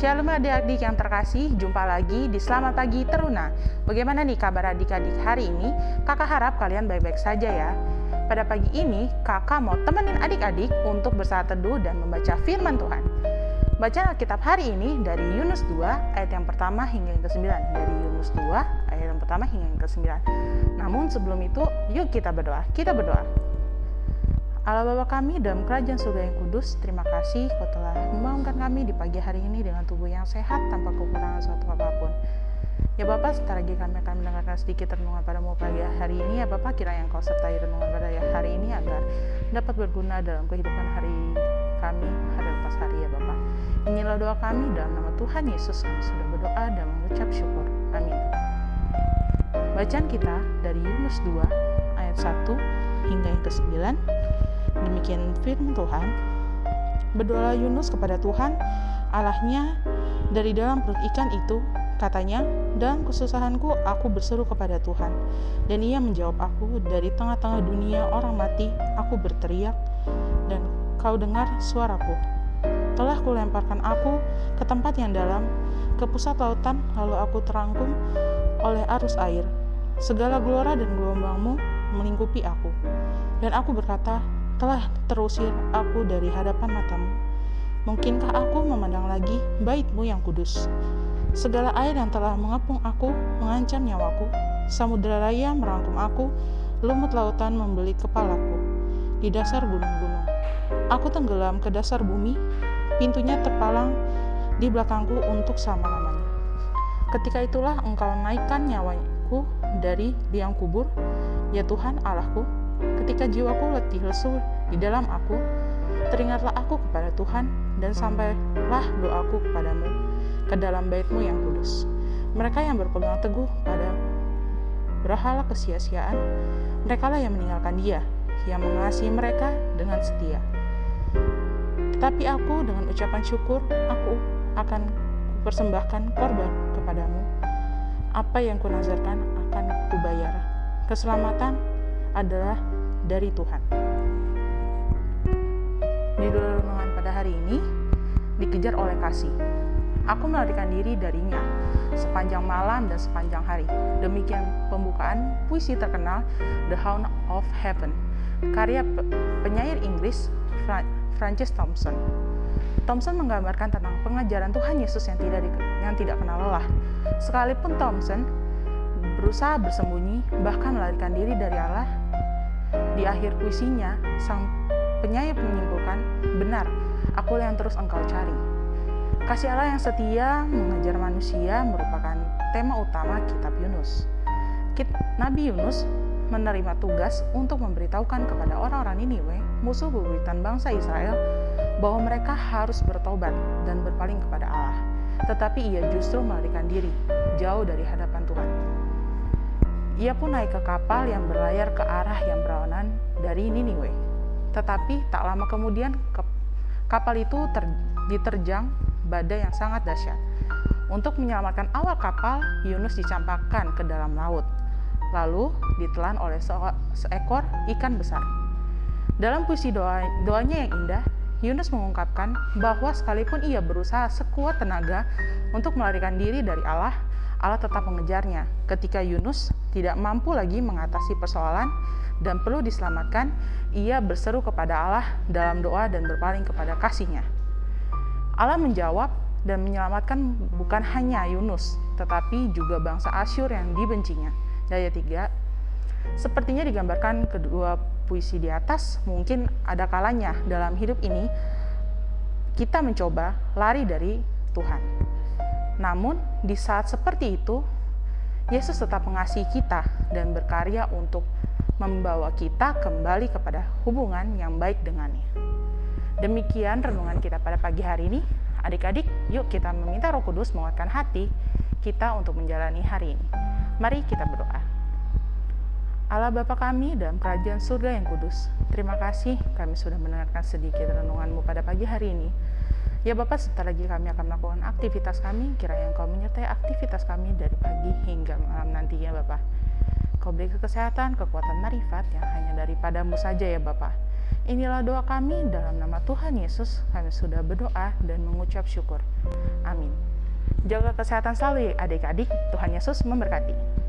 Shalom adik-adik yang terkasih, jumpa lagi di Selamat Pagi Teruna. Bagaimana nih kabar adik-adik hari ini? Kakak harap kalian baik-baik saja ya. Pada pagi ini, kakak mau temenin adik-adik untuk bersaat teduh dan membaca firman Tuhan. Bacaan Alkitab hari ini dari Yunus 2 ayat yang pertama hingga yang ke-9. Dari Yunus 2 ayat yang pertama hingga yang ke-9. Namun sebelum itu, yuk kita berdoa. Kita berdoa. Allah Bapa kami dalam kerajaan surga yang kudus, terima kasih kau telah membangunkan kami di pagi hari ini dengan tubuh yang sehat tanpa kekurangan suatu apa pun. Ya Bapak, sebentar lagi kami akan mendengarkan sedikit renungan padamu pagi hari ini. Ya Bapak, kira yang kau sertai renungan pada hari ini agar dapat berguna dalam kehidupan hari kami, hari lepas hari ya Bapak. Inilah doa kami dalam nama Tuhan Yesus kami sudah berdoa dan mengucap syukur. Amin. Bacaan kita dari Yunus 2 ayat 1 hingga yang ke-9 Demikian firman Tuhan. Berdoa Yunus kepada Tuhan, Allahnya dari dalam perut ikan itu, katanya, dalam kesusahanku aku berseru kepada Tuhan, dan ia menjawab aku dari tengah-tengah dunia orang mati, aku berteriak, dan kau dengar suaraku. Telah kulemparkan aku ke tempat yang dalam, ke pusat lautan, lalu aku terangkum oleh arus air. Segala gelora dan gelombangmu melingkupi aku. Dan aku berkata, telah terusir aku dari hadapan matamu. Mungkinkah aku memandang lagi baitmu yang kudus? Segala air yang telah mengepung aku mengancam nyawaku. Samudera raya merangkum aku, lumut lautan membeli kepalaku. Di dasar gunung-gunung. Aku tenggelam ke dasar bumi, pintunya terpalang di belakangku untuk selama-lamanya. Ketika itulah engkau naikkan nyawaku dari liang kubur, ya Tuhan Allahku, Ketika jiwaku letih lesu di dalam aku, teringatlah aku kepada Tuhan dan sampailah doaku kepadamu ke dalam baitmu yang kudus. Mereka yang berpegang teguh pada berhala kesia-siaan, mereka lah yang meninggalkan dia, yang mengasihi mereka dengan setia. Tetapi aku dengan ucapan syukur, aku akan persembahkan korban kepadamu. Apa yang kunazarkan akan kubayar. Keselamatan adalah dari Tuhan. Judul renungan pada hari ini dikejar oleh kasih. Aku melarikan diri darinya sepanjang malam dan sepanjang hari. Demikian pembukaan puisi terkenal The Hound of Heaven, karya penyair Inggris Francis Thompson. Thompson menggambarkan tentang pengajaran Tuhan Yesus yang tidak yang tidak kenal lelah. Sekalipun Thompson berusaha bersembunyi, bahkan melarikan diri dari Allah, di akhir puisinya, sang penyair menyimpulkan, benar, akulah yang terus engkau cari. Kasih Allah yang setia mengajar manusia merupakan tema utama kitab Yunus. Nabi Yunus menerima tugas untuk memberitahukan kepada orang-orang Niniwe, musuh bebuyutan bangsa Israel, bahwa mereka harus bertobat dan berpaling kepada Allah. Tetapi ia justru melarikan diri, jauh dari hadapan Tuhan. Ia pun naik ke kapal yang berlayar ke arah yang berlawanan dari Niniwe. Tetapi tak lama kemudian kapal itu ter, diterjang badai yang sangat dahsyat. Untuk menyelamatkan awal kapal, Yunus dicampakkan ke dalam laut, lalu ditelan oleh seekor ikan besar. Dalam puisi doa, doanya yang indah, Yunus mengungkapkan bahwa sekalipun ia berusaha sekuat tenaga untuk melarikan diri dari Allah, Allah tetap mengejarnya. Ketika Yunus tidak mampu lagi mengatasi persoalan dan perlu diselamatkan, ia berseru kepada Allah dalam doa dan berpaling kepada kasihnya. Allah menjawab dan menyelamatkan bukan hanya Yunus, tetapi juga bangsa Asyur yang dibencinya. Daya 3, sepertinya digambarkan kedua puisi di atas, mungkin ada kalanya dalam hidup ini kita mencoba lari dari Tuhan. Namun, di saat seperti itu, Yesus tetap mengasihi kita dan berkarya untuk membawa kita kembali kepada hubungan yang baik dengannya. Demikian renungan kita pada pagi hari ini. Adik-adik, yuk kita meminta Roh Kudus menguatkan hati kita untuk menjalani hari ini. Mari kita berdoa. Allah Bapa kami dalam kerajaan surga yang kudus, terima kasih kami sudah mendengarkan sedikit renunganmu pada pagi hari ini. Ya Bapak, sebentar lagi kami akan melakukan aktivitas kami, kiranya Engkau menyertai aktivitas kami dari pagi hingga malam nanti ya Bapak. Kau beri kesehatan, kekuatan marifat yang hanya daripadamu saja ya Bapak. Inilah doa kami dalam nama Tuhan Yesus. Kami sudah berdoa dan mengucap syukur. Amin. Jaga kesehatan selalu ya adik-adik. Tuhan Yesus memberkati.